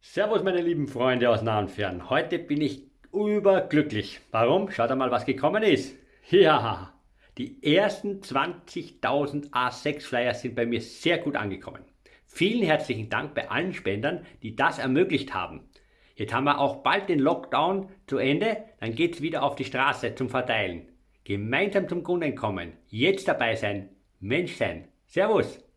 Servus meine lieben Freunde aus nah und fern. Heute bin ich überglücklich. Warum? Schaut einmal, was gekommen ist. Ja, die ersten 20.000 A6 Flyer sind bei mir sehr gut angekommen. Vielen herzlichen Dank bei allen Spendern, die das ermöglicht haben. Jetzt haben wir auch bald den Lockdown zu Ende, dann geht's wieder auf die Straße zum Verteilen. Gemeinsam zum Kunden kommen, jetzt dabei sein, Mensch sein. Servus!